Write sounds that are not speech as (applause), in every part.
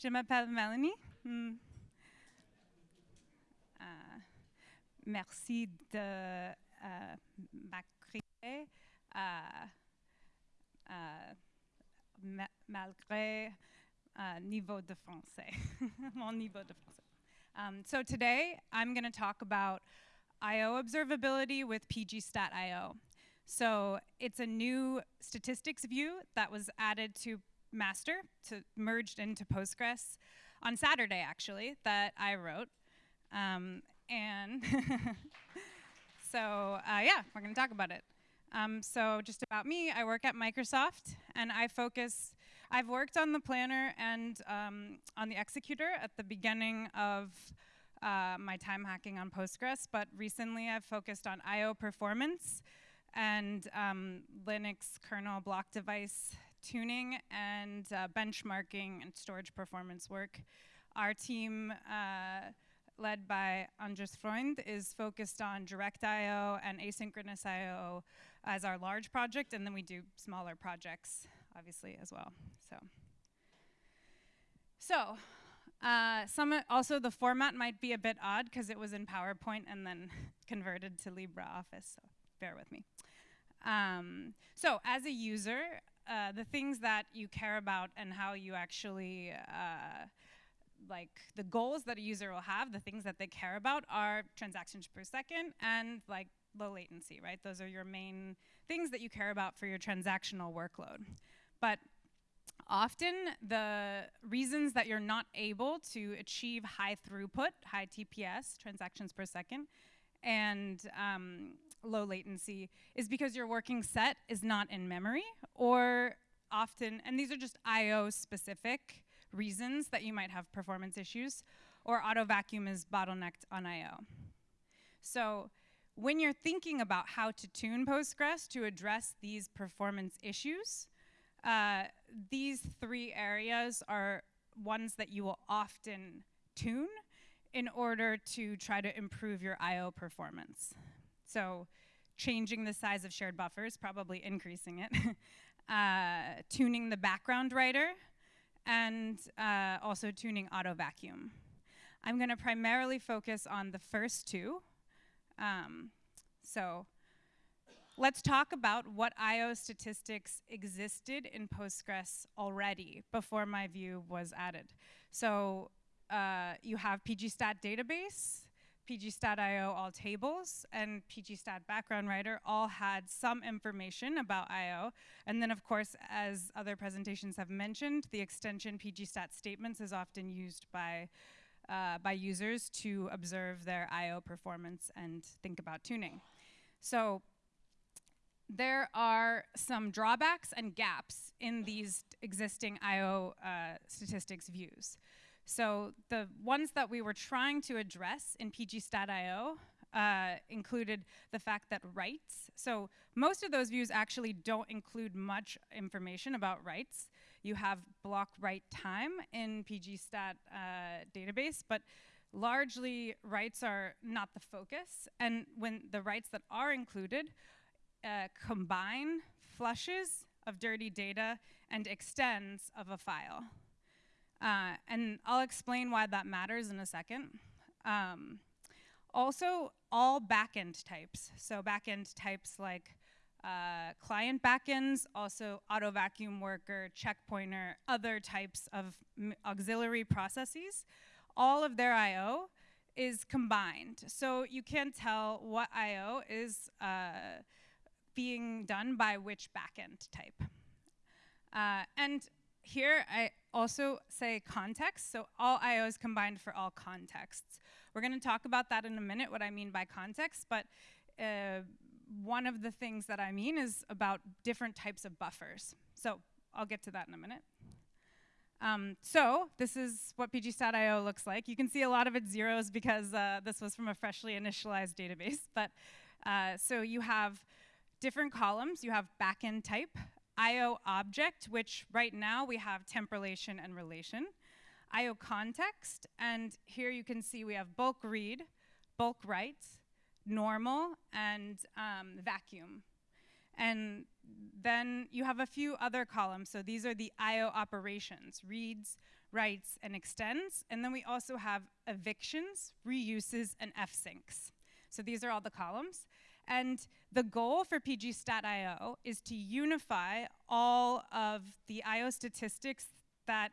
Je m'appelle Melanie. Hmm. Euh, merci de euh, m'accueillir euh, euh, malgré uh, niveau de français, (laughs) mon niveau de français. Um, so today I'm going to talk about I/O observability with pgstat.io. So it's a new statistics view that was added to master, to merged into Postgres on Saturday actually that I wrote. Um, and (laughs) so uh, yeah, we're going to talk about it. Um, so just about me, I work at Microsoft, and I focus. I've worked on the planner and um, on the executor at the beginning of uh, my time hacking on Postgres, but recently I've focused on I/O performance and um, Linux kernel block device tuning and uh, benchmarking and storage performance work. Our team. Uh, led by Andres Freund, is focused on direct I/O and asynchronous I/O as our large project, and then we do smaller projects, obviously as well. So, so uh, some also the format might be a bit odd because it was in PowerPoint and then (laughs) converted to LibreOffice. So bear with me. Um, so as a user, uh, the things that you care about and how you actually uh, like the goals that a user will have, the things that they care about are transactions per second and like low latency, right? Those are your main things that you care about for your transactional workload. But often the reasons that you're not able to achieve high throughput, high TPS, transactions per second, and um, low latency is because your working set is not in memory or often, and these are just I.O. specific reasons that you might have performance issues, or auto vacuum is bottlenecked on I.O. So when you're thinking about how to tune Postgres to address these performance issues, uh, these three areas are ones that you will often tune in order to try to improve your I.O. performance. So changing the size of shared buffers, probably increasing it. (laughs) uh, tuning the background writer, and uh, also tuning auto vacuum. I'm going to primarily focus on the first two. Um, so let's talk about what I.O. statistics existed in Postgres already before my view was added. So uh, you have pgstat database, pgstat.io all tables, and pgstat background writer all had some information about I.O. And then, of course, as other presentations have mentioned, the extension pgstat statements is often used by, uh, by users to observe their I.O. performance and think about tuning. So there are some drawbacks and gaps in these existing I.O. Uh, statistics views. So the ones that we were trying to address in pgstat.io uh, included the fact that writes, so most of those views actually don't include much information about writes. You have block write time in pgstat uh, database, but largely writes are not the focus. And when the writes that are included uh, combine flushes of dirty data and extends of a file. Uh, and I'll explain why that matters in a second. Um, also, all backend types. So backend types like uh, client backends, also auto vacuum worker, checkpointer, other types of auxiliary processes, all of their I.O. is combined. So you can't tell what I.O. is uh, being done by which backend type. Uh, and here I also say context, so all I.O. is combined for all contexts. We're going to talk about that in a minute, what I mean by context, but uh, one of the things that I mean is about different types of buffers. So I'll get to that in a minute. Um, so this is what pgstat.io looks like. You can see a lot of its zeros because uh, this was from a freshly initialized database. But uh, so you have different columns. You have backend type, IO object, which right now we have temp relation and relation, IO context, and here you can see we have bulk read, bulk write, normal, and um, vacuum. And then you have a few other columns. So these are the IO operations, reads, writes, and extends. And then we also have evictions, reuses, and fsyncs. So these are all the columns. And the goal for pgstat.io is to unify all of the IO statistics that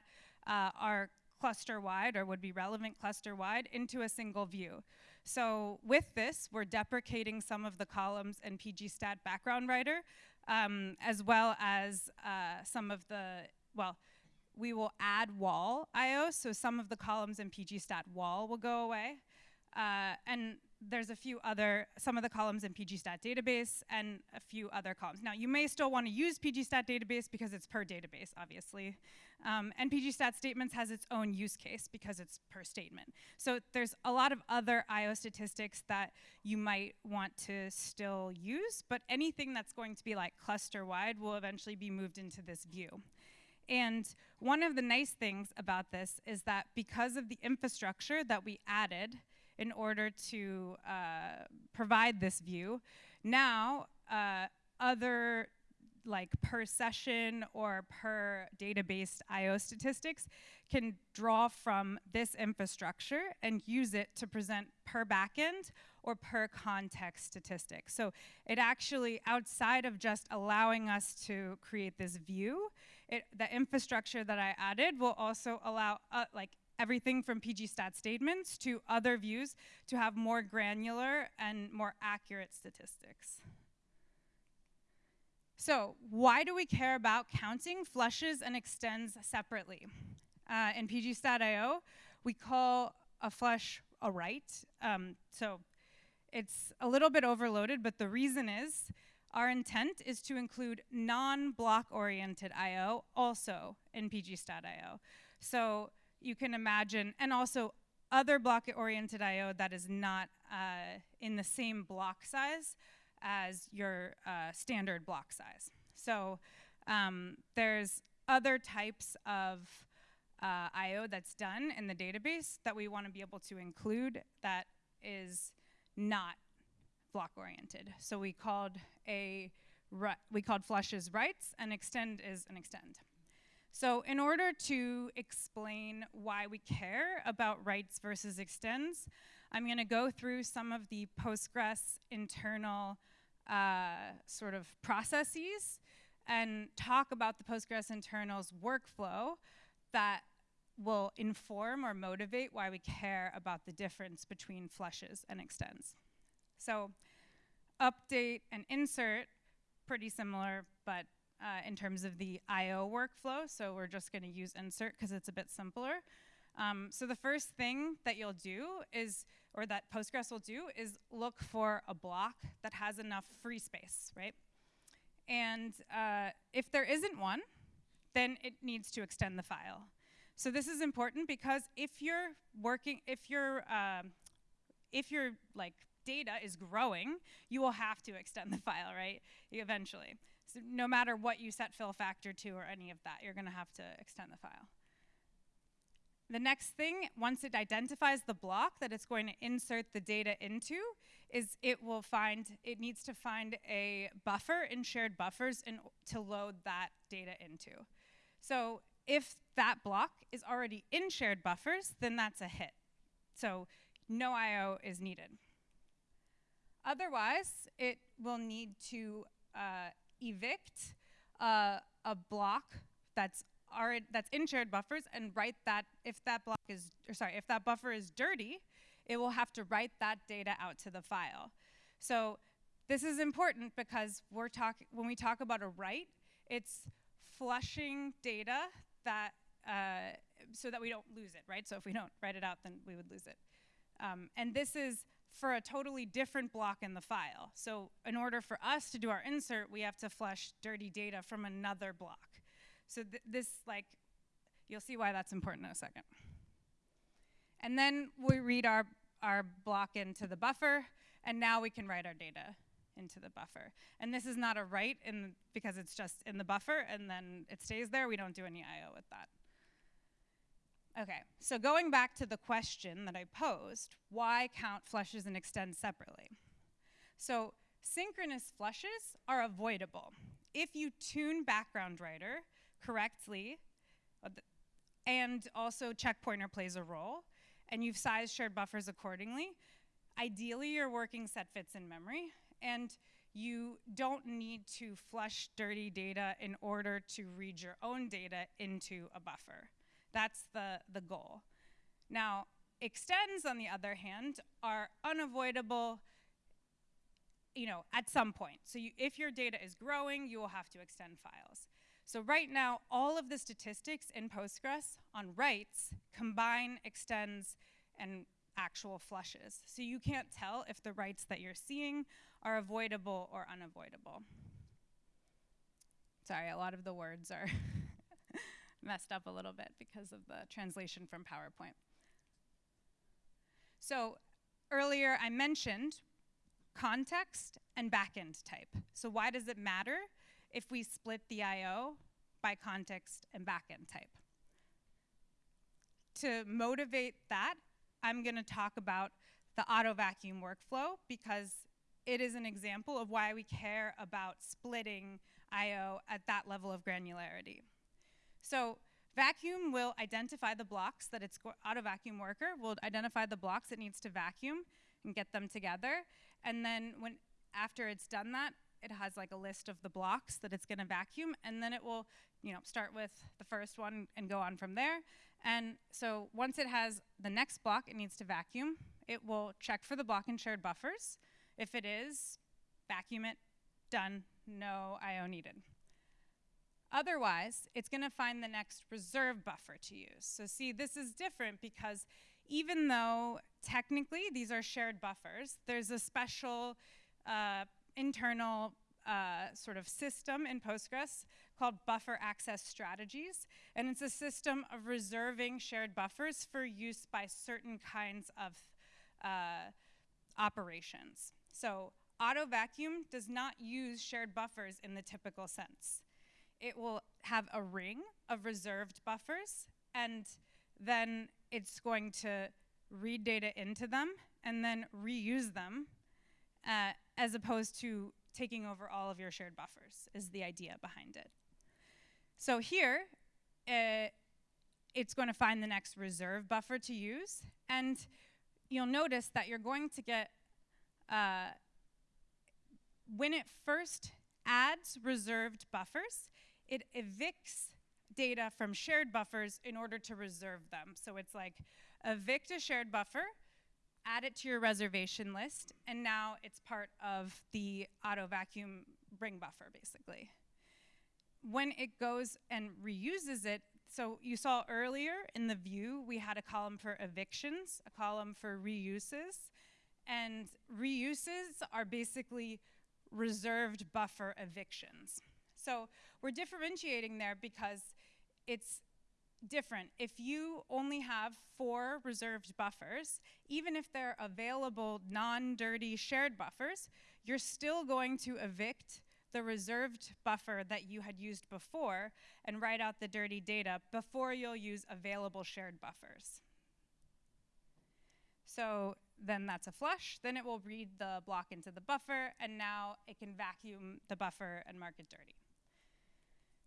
uh, are cluster-wide or would be relevant cluster-wide into a single view. So with this, we're deprecating some of the columns in pgstat background writer, um, as well as uh, some of the, well, we will add WAL IO, so some of the columns in pgstat WAL will go away. Uh, and there's a few other, some of the columns in pgstat database and a few other columns. Now, you may still want to use pgstat database because it's per database, obviously. Um, and pgstat statements has its own use case because it's per statement. So there's a lot of other IO statistics that you might want to still use, but anything that's going to be like cluster-wide will eventually be moved into this view. And one of the nice things about this is that because of the infrastructure that we added, in order to uh, provide this view. Now, uh, other like per session or per database IO statistics can draw from this infrastructure and use it to present per backend or per context statistics. So it actually, outside of just allowing us to create this view, it, the infrastructure that I added will also allow uh, like everything from PG stat statements to other views to have more granular and more accurate statistics. So why do we care about counting flushes and extends separately? Uh, in pgstat.io, we call a flush a write. Um, so it's a little bit overloaded, but the reason is our intent is to include non-block oriented IO also in pgstat.io. So you can imagine, and also other block-oriented I.O. that is not uh, in the same block size as your uh, standard block size. So um, there's other types of uh, I.O. that's done in the database that we want to be able to include that is not block-oriented. So we called a we called flushes writes and extend is an extend. So in order to explain why we care about writes versus extends, I'm going to go through some of the Postgres internal uh, sort of processes and talk about the Postgres internals workflow that will inform or motivate why we care about the difference between flushes and extends. So update and insert, pretty similar, but uh, in terms of the I.O. workflow, so we're just going to use insert because it's a bit simpler. Um, so the first thing that you'll do is, or that Postgres will do, is look for a block that has enough free space, right? And uh, if there isn't one, then it needs to extend the file. So this is important because if you're working, if you're, um, if your like data is growing, you will have to extend the file, right? Eventually. No matter what you set fill factor to or any of that, you're going to have to extend the file. The next thing, once it identifies the block that it's going to insert the data into, is it will find, it needs to find a buffer in shared buffers in, to load that data into. So if that block is already in shared buffers, then that's a hit. So no I.O. is needed. Otherwise, it will need to uh, evict uh, a block that's that's in shared buffers and write that if that block is or sorry if that buffer is dirty, it will have to write that data out to the file. So this is important because we're talking when we talk about a write, it's flushing data that uh, so that we don't lose it, right? So if we don't write it out, then we would lose it. Um, and this is for a totally different block in the file. So in order for us to do our insert, we have to flush dirty data from another block. So th this, like, you'll see why that's important in a second. And then we read our, our block into the buffer, and now we can write our data into the buffer. And this is not a write in because it's just in the buffer, and then it stays there. We don't do any I.O. with that. Okay, so going back to the question that I posed, why count flushes and extend separately? So synchronous flushes are avoidable. If you tune background writer correctly, uh, and also checkpointer plays a role, and you've sized shared buffers accordingly, ideally your working set fits in memory, and you don't need to flush dirty data in order to read your own data into a buffer. That's the, the goal. Now, extends, on the other hand, are unavoidable you know, at some point. So you, if your data is growing, you will have to extend files. So right now, all of the statistics in Postgres on writes combine extends and actual flushes. So you can't tell if the writes that you're seeing are avoidable or unavoidable. Sorry, a lot of the words are (laughs) messed up a little bit because of the translation from PowerPoint. So earlier I mentioned context and backend type. So why does it matter if we split the I.O. by context and backend type? To motivate that, I'm going to talk about the auto vacuum workflow because it is an example of why we care about splitting I.O. at that level of granularity. So vacuum will identify the blocks that its auto vacuum worker will identify the blocks it needs to vacuum and get them together. And then when after it's done that, it has like a list of the blocks that it's going to vacuum, and then it will, you know, start with the first one and go on from there. And so once it has the next block it needs to vacuum, it will check for the block in shared buffers. If it is, vacuum it, done, no I.O. needed. Otherwise, it's going to find the next reserve buffer to use. So see, this is different because even though technically these are shared buffers, there's a special uh, internal uh, sort of system in Postgres called buffer access strategies. And it's a system of reserving shared buffers for use by certain kinds of uh, operations. So auto vacuum does not use shared buffers in the typical sense. It will have a ring of reserved buffers and then it's going to read data into them and then reuse them uh, as opposed to taking over all of your shared buffers is the idea behind it. So here, uh, it's going to find the next reserve buffer to use. And you'll notice that you're going to get, uh, when it first adds reserved buffers, it evicts data from shared buffers in order to reserve them. So it's like evict a shared buffer, add it to your reservation list, and now it's part of the auto vacuum bring buffer, basically. When it goes and reuses it, so you saw earlier in the view, we had a column for evictions, a column for reuses, and reuses are basically reserved buffer evictions. So we're differentiating there because it's different. If you only have four reserved buffers, even if they're available non-dirty shared buffers, you're still going to evict the reserved buffer that you had used before and write out the dirty data before you'll use available shared buffers. So then that's a flush. Then it will read the block into the buffer, and now it can vacuum the buffer and mark it dirty.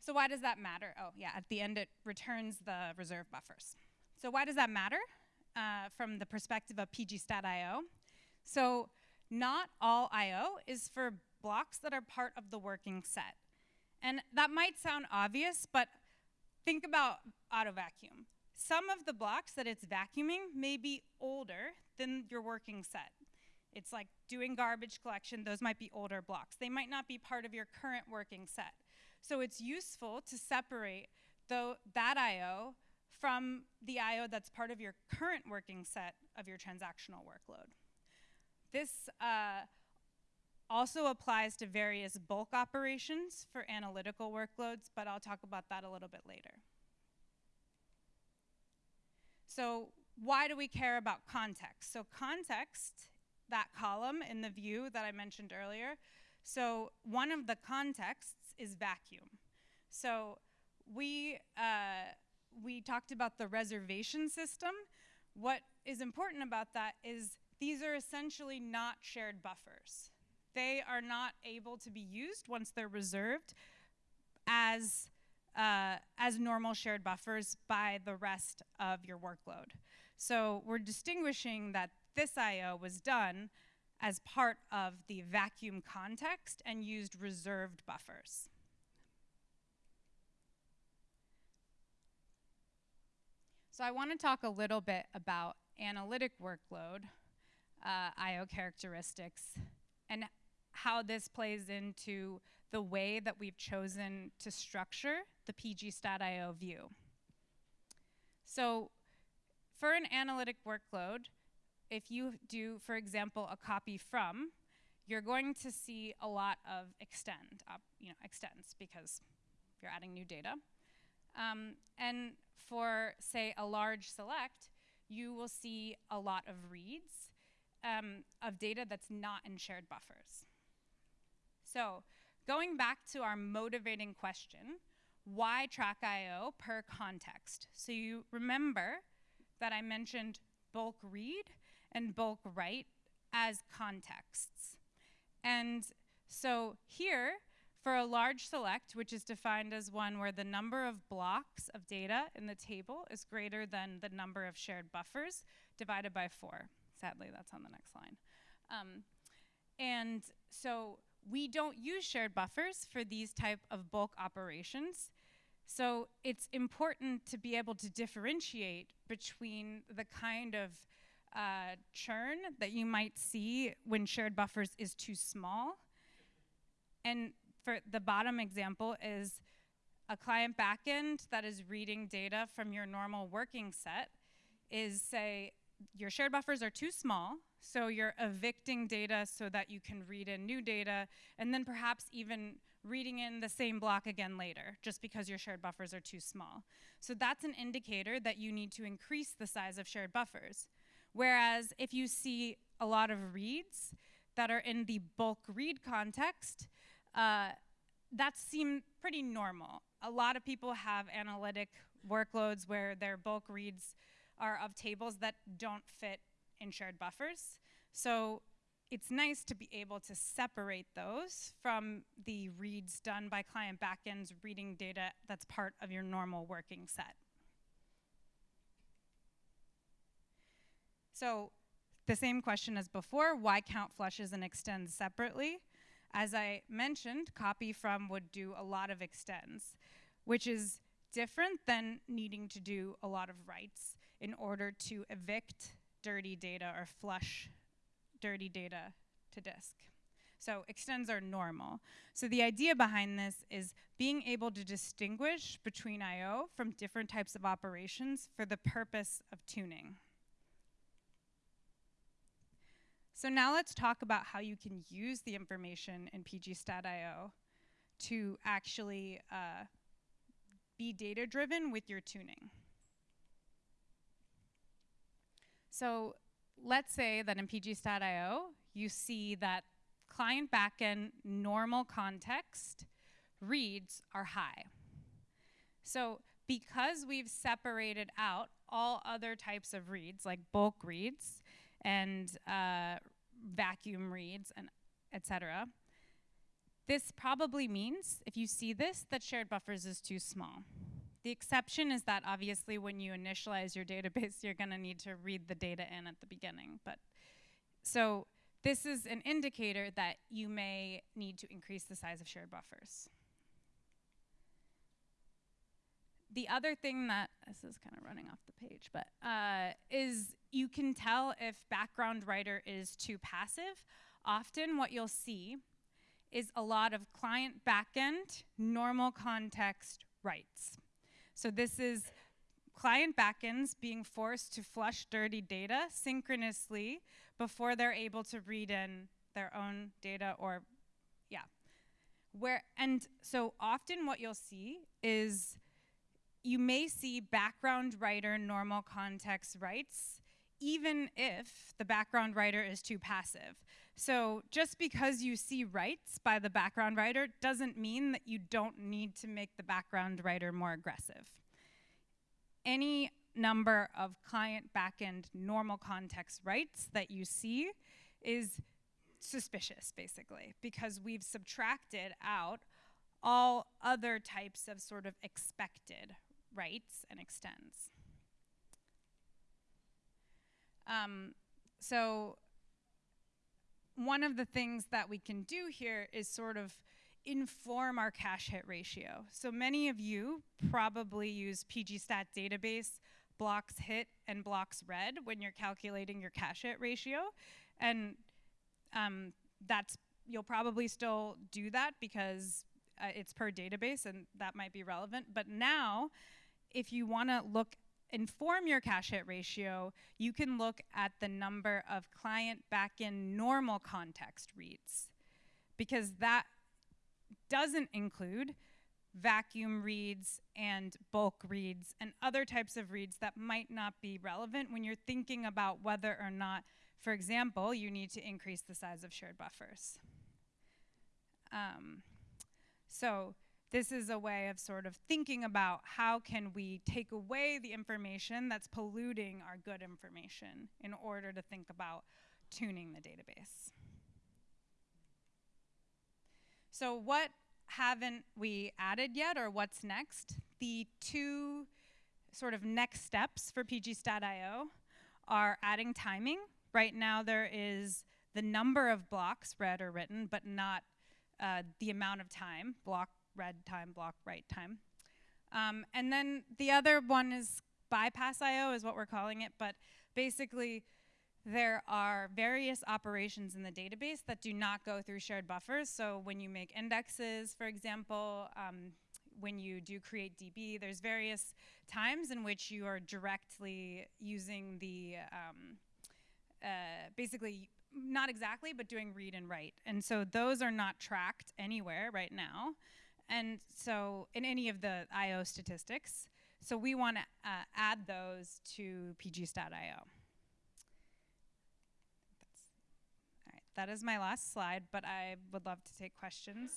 So why does that matter? Oh, yeah, at the end it returns the reserve buffers. So why does that matter uh, from the perspective of pgstat.io? So not all I.O. is for blocks that are part of the working set. And that might sound obvious, but think about auto vacuum. Some of the blocks that it's vacuuming may be older than your working set. It's like doing garbage collection, those might be older blocks. They might not be part of your current working set. So it's useful to separate that I.O. from the I.O. that's part of your current working set of your transactional workload. This uh, also applies to various bulk operations for analytical workloads, but I'll talk about that a little bit later. So why do we care about context? So context, that column in the view that I mentioned earlier, so one of the contexts is vacuum. So we, uh, we talked about the reservation system. What is important about that is these are essentially not shared buffers. They are not able to be used once they're reserved as uh, as normal shared buffers by the rest of your workload. So we're distinguishing that this I.O. was done as part of the vacuum context and used reserved buffers. So I want to talk a little bit about analytic workload, uh, I.O. characteristics, and how this plays into the way that we've chosen to structure the pgstat.io view. So for an analytic workload, if you do, for example, a copy from, you're going to see a lot of extend, you know, extends because you're adding new data. Um, and for, say, a large select, you will see a lot of reads um, of data that's not in shared buffers. So going back to our motivating question, why track IO per context? So you remember that I mentioned bulk read and bulk write as contexts. And so here, for a large select, which is defined as one where the number of blocks of data in the table is greater than the number of shared buffers divided by four. Sadly, that's on the next line. Um, and so we don't use shared buffers for these type of bulk operations. So it's important to be able to differentiate between the kind of uh, churn that you might see when shared buffers is too small. And for the bottom example is a client backend that is reading data from your normal working set is say your shared buffers are too small, so you're evicting data so that you can read in new data, and then perhaps even reading in the same block again later, just because your shared buffers are too small. So that's an indicator that you need to increase the size of shared buffers. Whereas if you see a lot of reads that are in the bulk read context, uh, that seems pretty normal. A lot of people have analytic workloads where their bulk reads are of tables that don't fit in shared buffers. So it's nice to be able to separate those from the reads done by client backends reading data that's part of your normal working set. So the same question as before, why count flushes and extends separately? As I mentioned, copy from would do a lot of extends, which is different than needing to do a lot of writes in order to evict dirty data or flush dirty data to disk. So extends are normal. So the idea behind this is being able to distinguish between I.O. from different types of operations for the purpose of tuning. So now let's talk about how you can use the information in pgstat.io to actually uh, be data driven with your tuning. So let's say that in pgstat.io, you see that client backend normal context reads are high. So because we've separated out all other types of reads, like bulk reads and uh, vacuum reads and etc., this probably means, if you see this, that shared buffers is too small. The exception is that obviously when you initialize your database, (laughs) you're going to need to read the data in at the beginning. But so this is an indicator that you may need to increase the size of shared buffers. The other thing that, this is kind of running off the page, but uh, is you can tell if background writer is too passive. Often what you'll see is a lot of client backend normal context writes. So this is client backends being forced to flush dirty data synchronously before they're able to read in their own data or yeah. Where and so often what you'll see is you may see background writer normal context writes even if the background writer is too passive. So just because you see writes by the background writer doesn't mean that you don't need to make the background writer more aggressive. Any number of client backend normal context writes that you see is suspicious, basically, because we've subtracted out all other types of sort of expected writes and extends. Um, so one of the things that we can do here is sort of inform our cache hit ratio. So many of you probably use pgstat database blocks hit and blocks read when you're calculating your cache hit ratio. And um, that's you'll probably still do that because uh, it's per database and that might be relevant. But now, if you want to look inform your cache hit ratio, you can look at the number of client backend normal context reads because that doesn't include vacuum reads and bulk reads and other types of reads that might not be relevant when you're thinking about whether or not, for example, you need to increase the size of shared buffers. Um, so this is a way of sort of thinking about how can we take away the information that's polluting our good information in order to think about tuning the database. So what haven't we added yet or what's next? The two sort of next steps for pgstat.io are adding timing. Right now there is the number of blocks read or written, but not uh, the amount of time, block read time, block write time. Um, and then the other one is bypass IO is what we're calling it, but basically there are various operations in the database that do not go through shared buffers. So when you make indexes, for example, um, when you do create DB, there's various times in which you are directly using the, um, uh, basically, not exactly, but doing read and write. And so those are not tracked anywhere right now. And so in any of the IO statistics. So we want to uh, add those to right, that is my last slide, but I would love to take questions.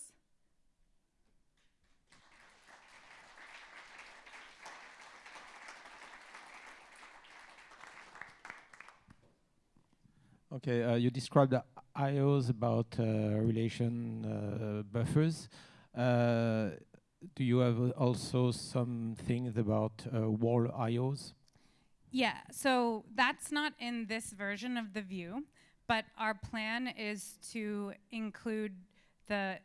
Okay, uh, you described IOs about uh, relation uh, buffers. Uh, do you have also some things about uh, WAL IOs? Yeah, so that's not in this version of the view, but our plan is to include the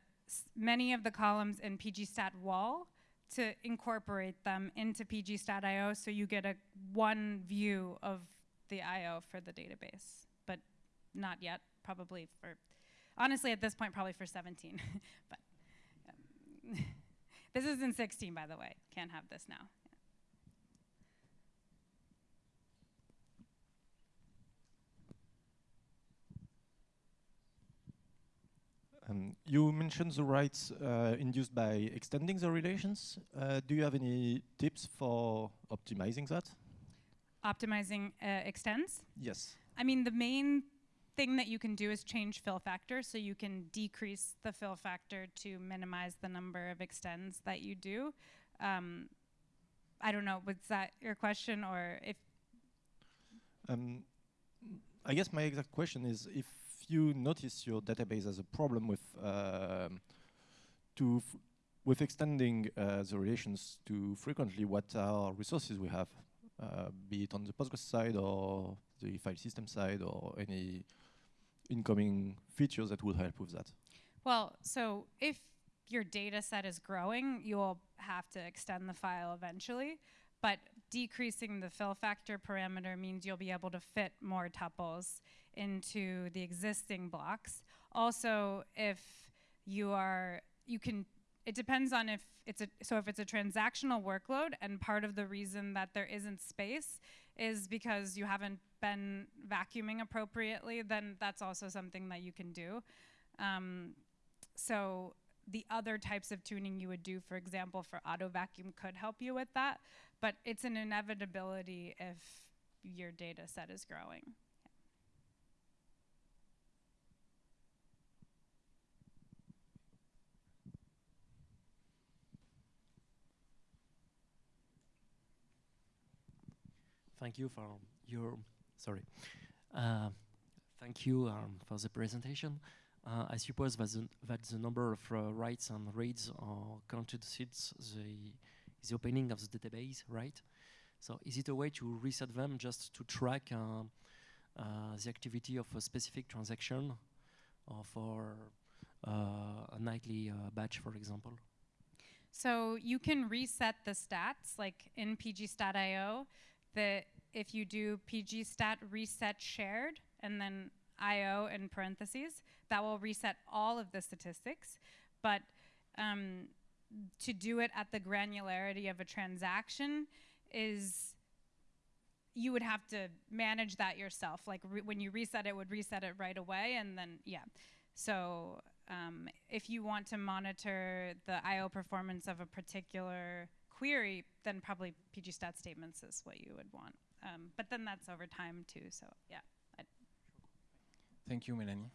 many of the columns in pgstat WAL to incorporate them into pgstat.io so you get a one view of the IO for the database, but not yet, probably for, honestly at this point, probably for 17, (laughs) but (laughs) this is in 16, by the way. Can't have this now. Um, you mentioned the writes uh, induced by extending the relations. Uh, do you have any tips for optimizing that? Optimizing uh, extends? Yes. I mean, the main thing that you can do is change fill factor. So you can decrease the fill factor to minimize the number of extends that you do. Um, I don't know, was that your question or if? Um, I guess my exact question is if you notice your database has a problem with um, to with extending uh, the relations too frequently, what are resources we have, uh, be it on the Postgres side or the file system side or any incoming features that would help with that? Well, so if your data set is growing, you'll have to extend the file eventually. But decreasing the fill factor parameter means you'll be able to fit more tuples into the existing blocks. Also, if you are, you can, it depends on if it's a, so if it's a transactional workload and part of the reason that there isn't space is because you haven't been vacuuming appropriately, then that's also something that you can do. Um, so the other types of tuning you would do, for example, for auto vacuum could help you with that, but it's an inevitability if your data set is growing. Thank you for your sorry. Uh, thank you um, for the presentation. uh, I suppose that the, that the number of uh, writes and reads are counted since the, the opening of the database, right? So is it a way to reset them just to track uh, uh, the activity of a specific transaction or for uh, a nightly batch, for example? So you can reset the stats, like in pgstat.io, that if you do pgstat reset shared and then io in parentheses, that will reset all of the statistics. But um, to do it at the granularity of a transaction is you would have to manage that yourself. Like when you reset it, would reset it right away, and then yeah. So um, if you want to monitor the I/O performance of a particular query, then probably pgstat statements is what you would want. Um, but then that's over time too. So yeah. Thank you, Melanie.